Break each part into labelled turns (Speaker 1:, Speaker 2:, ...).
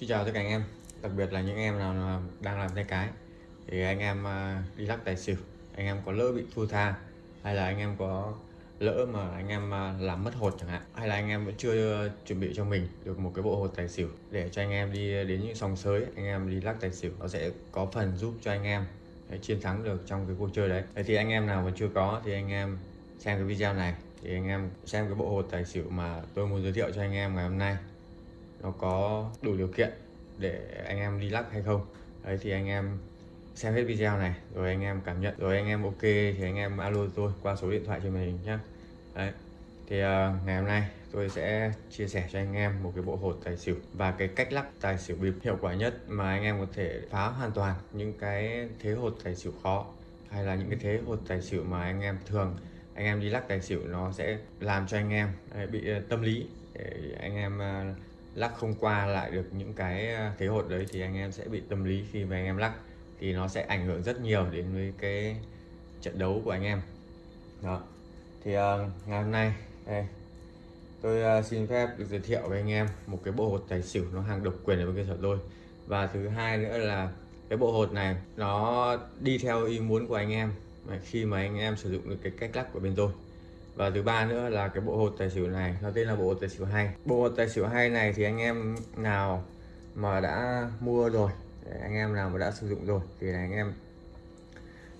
Speaker 1: Xin chào tất cả anh em, đặc biệt là những em nào đang làm tay cái thì anh em à, đi lắc tài xỉu, anh em có lỡ bị thua tha hay là anh em có lỡ mà anh em à, làm mất hột chẳng hạn hay là anh em vẫn chưa chuẩn bị cho mình được một cái bộ hột tài xỉu để cho anh em đi đến những sòng sới anh em đi lắc tài xỉu nó sẽ có phần giúp cho anh em chiến thắng được trong cái cuộc chơi đấy. Thế thì anh em nào mà chưa có thì anh em xem cái video này thì anh em xem cái bộ hột tài xỉu mà tôi muốn giới thiệu cho anh em ngày hôm nay nó có đủ điều kiện để anh em đi lắc hay không. Đấy thì anh em xem hết video này rồi anh em cảm nhận rồi anh em ok thì anh em alo tôi qua số điện thoại trên màn hình nhé đấy thì uh, ngày hôm nay tôi sẽ chia sẻ cho anh em một cái bộ hột tài xỉu và cái cách lắc tài xỉu bịp hiệu quả nhất mà anh em có thể phá hoàn toàn những cái thế hột tài xỉu khó hay là những cái thế hột tài xỉu mà anh em thường anh em đi lắc tài xỉu nó sẽ làm cho anh em bị ờ, tâm lý để anh em uh, lắc không qua lại được những cái ờ, thế hột đấy thì anh em sẽ bị tâm lý khi mà anh em lắc thì nó sẽ ảnh hưởng rất nhiều đến với cái trận đấu của anh em. Đó. Thì uh, ngày hôm nay đây, tôi uh, xin phép được giới thiệu với anh em một cái bộ hột tài xỉu nó hàng độc quyền ở bên cơ sở tôi. Và thứ hai nữa là cái bộ hột này nó đi theo ý muốn của anh em khi mà anh em sử dụng được cái cách lắc của bên tôi và thứ ba nữa là cái bộ hột tài xỉu này nó tên là bộ hột tài xỉu hay bộ hột tài xỉu hay này thì anh em nào mà đã mua rồi anh em nào mà đã sử dụng rồi thì anh em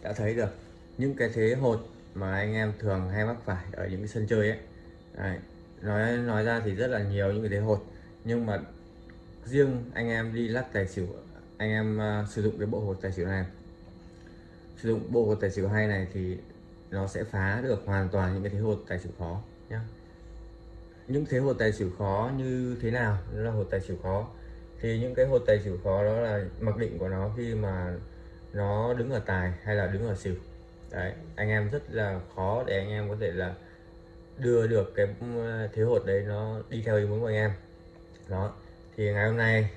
Speaker 1: đã thấy được những cái thế hột mà anh em thường hay mắc phải ở những cái sân chơi ấy Đấy. nói nói ra thì rất là nhiều những cái thế hột nhưng mà riêng anh em đi lắc tài xỉu anh em uh, sử dụng cái bộ hột tài xỉu này sử dụng bộ hột tài xỉu hay này thì nó sẽ phá được hoàn toàn những cái thế hột tài xỉu khó nhé những thế hột tài xỉu khó như thế nào? Đó là hột tài xỉu khó. Thì những cái hột tài xỉu khó đó là mặc định của nó khi mà nó đứng ở tài hay là đứng ở xỉu. Đấy anh em rất là khó để anh em có thể là đưa được cái ừ, thế hột đấy nó đi theo ý muốn của anh em. Đó thì ngày hôm nay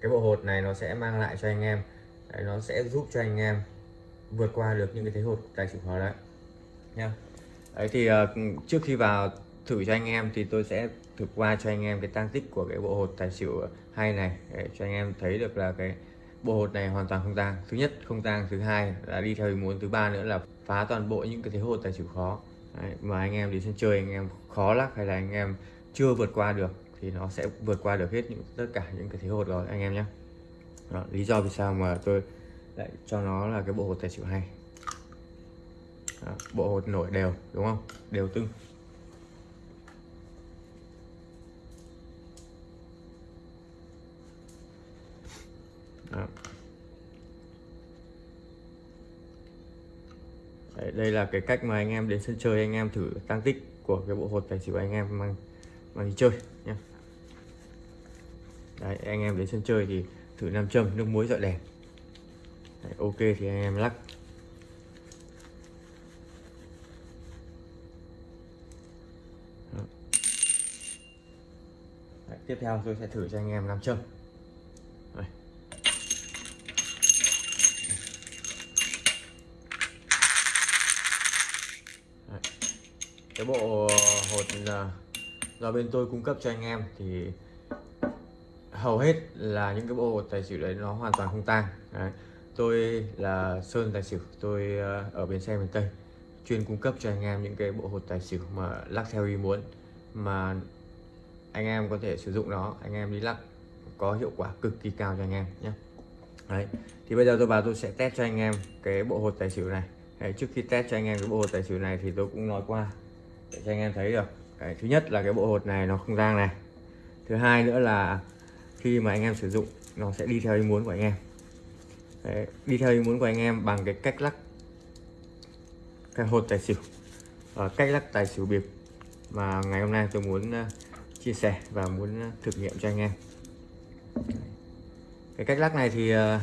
Speaker 1: cái bộ hột này nó sẽ mang lại cho anh em. Đấy, nó sẽ giúp cho anh em vượt qua được những cái thế hột tài xỉu khó đấy nha. Đấy thì uh, trước khi vào thử cho anh em thì tôi sẽ thực qua cho anh em cái tăng tích của cái bộ hột tài xỉu hai này để cho anh em thấy được là cái bộ hột này hoàn toàn không tang. Thứ nhất không tang thứ hai là đi theo ý muốn thứ ba nữa là phá toàn bộ những cái thế hột tài xỉu khó. Đấy, mà anh em đi sân chơi anh em khó lắc hay là anh em chưa vượt qua được thì nó sẽ vượt qua được hết những tất cả những cái thế hột rồi anh em nhé đó, lý do vì sao mà tôi lại cho nó là cái bộ hột tài xỉu hay đó, bộ hột nổi đều đúng không? Đều tưng. Đó. Đấy, đây là cái cách mà anh em đến sân chơi anh em thử tăng tích của cái bộ hột tài xỉu anh em mang mang đi chơi nhé Đấy, anh em đến sân chơi thì thử nam châm nước muối dọi đèn. Đấy, ok thì anh em lắc Đấy, tiếp theo tôi sẽ thử cho anh em làm châm Đây. Cái bộ hột là do bên tôi cung cấp cho anh em thì hầu hết là những cái bộ hột tài xỉu đấy nó hoàn toàn không tang đấy. tôi là sơn tài xỉu, tôi ờ, ở bên xe miền tây chuyên cung cấp cho anh em những cái bộ hột tài xỉu mà lắc theo ý muốn, mà anh em có thể sử dụng nó anh em đi lắc có hiệu quả cực kỳ cao cho anh em nhé. Đấy thì bây giờ tôi vào tôi sẽ test cho anh em cái bộ hột tài xỉu này. Đấy, trước khi test cho anh em cái bộ hột tài xỉu này thì tôi cũng nói qua để cho anh em thấy được. Đấy, thứ nhất là cái bộ hột này nó không rang này. Thứ hai nữa là khi mà anh em sử dụng nó sẽ đi theo ý muốn của anh em. Đấy, đi theo ý muốn của anh em bằng cái cách lắc cái hột tài xỉu. Và cách lắc tài xỉu bịp mà ngày hôm nay tôi muốn chia sẻ và muốn ờ, thực nghiệm cho anh em. Cái cách lắc này thì ờ,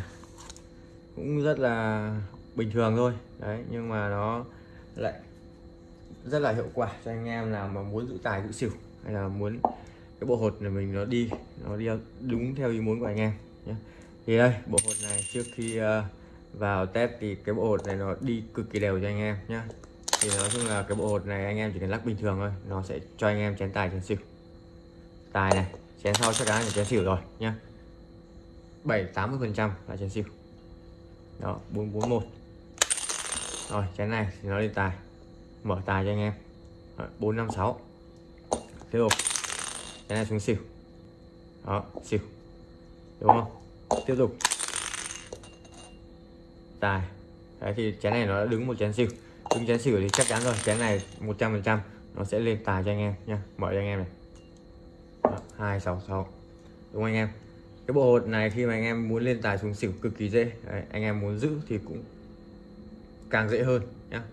Speaker 1: cũng rất là bình thường thôi. Đấy, nhưng mà nó lại rất là hiệu quả cho anh em nào mà muốn giữ tài, giữ xỉu hay là muốn cái bộ hột này mình nó đi nó đi đúng theo ý muốn của anh em nhé. Thì đây, bộ hột này trước khi ờ, vào test thì cái bộ hột này nó đi cực kỳ đều cho anh em nhé. Thì nói chung là cái bộ hột này anh em chỉ cần lắc bình thường thôi, nó sẽ cho anh em chén tài, chén xỉu tài này, chén sau chắc chắn là chén xỉu rồi, nhá. 7 80 phần trăm là chén xỉu. Đó 441 rồi, chén này thì nó lên tài. Mở tài cho anh em. Bốn năm sáu. Tiếp tục. Chén này xuống xỉu. Đó, xỉu. Đúng không? Tiếp tục. Tài. Đấy, thì chén này nó đã đứng một chén xỉu. Đứng chén xỉu thì chắc chắn rồi. Chén này 100 phần trăm nó sẽ lên tài cho anh em nha mở cho anh em này hai sáu sáu. Đúng không anh em? Cái bộ hột này khi mà anh em muốn lên tài xuống xỉu cực kỳ dễ. Đấy, anh em muốn giữ thì cũng càng dễ hơn nhá.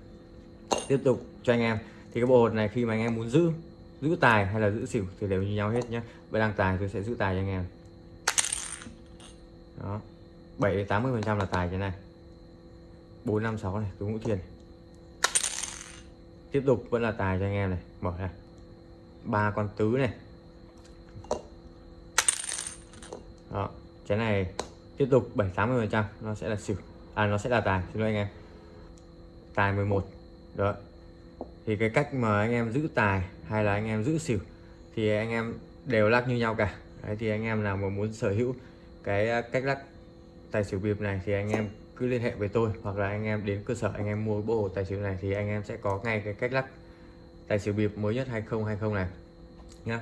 Speaker 1: Tiếp tục cho anh em. Thì cái bộ hột này khi mà anh em muốn giữ giữ tài hay là giữ xỉu thì đều như nhau hết nhé bên đang tài tôi sẽ giữ tài cho anh em. Đó 7 đến 80 phần trăm là tài thế này. 456 này đúng ngũ thiền tiếp tục vẫn là tài cho anh em này mở này ba con tứ này. Đó, cái này tiếp tục 7 80 phần trăm, nó sẽ là xỉu. À nó sẽ là tài, xin lỗi anh em. Tài 11 đó. Thì cái cách mà anh em giữ tài hay là anh em giữ xỉu thì anh em đều lắc như nhau cả. Đấy, thì anh em nào mà muốn sở hữu cái à, cách lắc tài xỉu bịp này thì anh em cứ liên hệ với tôi, hoặc là anh em đến cơ sở anh em mua bộ tài xỉu này thì anh em sẽ có ngay cái cách lắc tài xỉu bịp mới nhất 2020 này, nhá.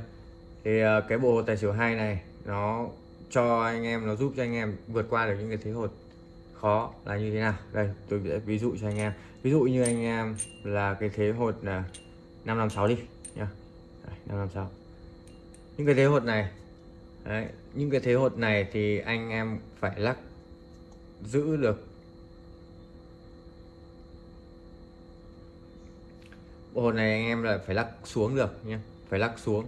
Speaker 1: Thì à, cái bộ tài xỉu hai này nó cho anh em nó giúp cho anh em vượt qua được những cái thế hột khó là như thế nào. Đây tôi sẽ ví dụ cho anh em. Ví dụ như anh em là cái thế hột là 556 đi nhá. 556 những cái thế hột này đấy, những cái thế hột này thì anh em phải lắc giữ được. Bộ hột này anh em là phải lắc xuống được nhé phải lắc xuống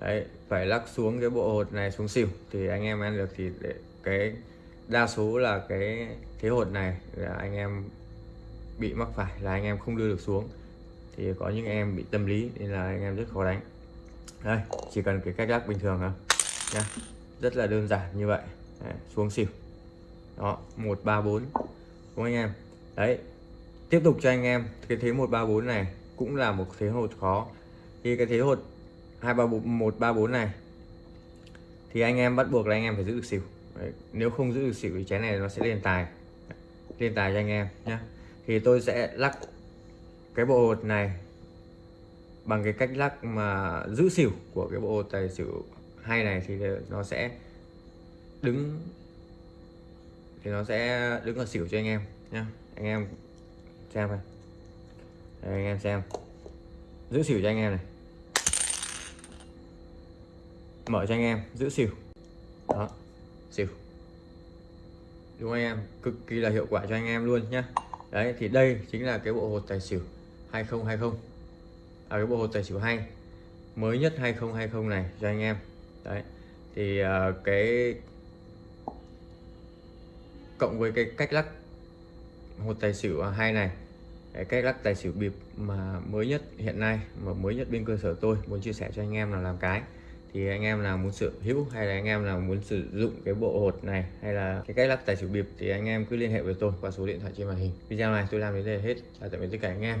Speaker 1: đấy phải lắc xuống cái bộ hột này xuống xỉu. Thì anh em ăn được thì để cái đa số là cái thế hột này là anh em bị mắc phải là anh em không đưa được xuống. Thì có những em bị tâm lý nên là anh em rất khó đánh. Đây chỉ cần cái cách lắc bình thường thôi nha rất là đơn giản như vậy. Đấy, xuống xỉu. Đó một ba bốn đúng anh em? Đấy tiếp tục cho anh em cái thế một ba bốn này cũng là một thế hột khó. Thì cái thế hột hai ba bốn một ba bốn này. Thì anh em bắt buộc là anh em phải giữ được xỉu. Đấy. nếu không giữ được xỉu thì chén này nó sẽ lên tài. Lên tài cho anh em nhé thì tôi sẽ lắc cái bộ hột này bằng cái cách lắc mà giữ xỉu của cái bộ hột tài xỉu hay này thì nó sẽ đứng thì nó sẽ đứng ở xỉu cho anh em nhé anh em xem này. Đây, anh em xem. Giữ xỉu cho anh em này mở cho anh em giữ xỉu. Đó xỉu. Đúng không anh em? Cực kỳ là hiệu quả cho anh em luôn nhá. Đấy thì đây chính là cái bộ hột tài xỉu 2020 à, cái bộ hột tài xỉu hay. Mới nhất 2020 này cho anh em. Đấy thì uh, cái cộng với cái cách lắc hột tài xỉu à, hay này. Cái cách lắc tài xỉu bịp mà mới nhất hiện nay mà mới nhất bên cơ sở tôi muốn chia sẻ cho anh em là làm cái thì anh em nào muốn sở hữu hay là anh em nào muốn sử dụng cái bộ hột này hay là cái cách lắc tài xỉu bịp thì anh em cứ liên hệ với tôi qua số điện thoại trên màn hình. Video này tôi làm đến đây là hết. Chào tạm biệt tất cả anh em.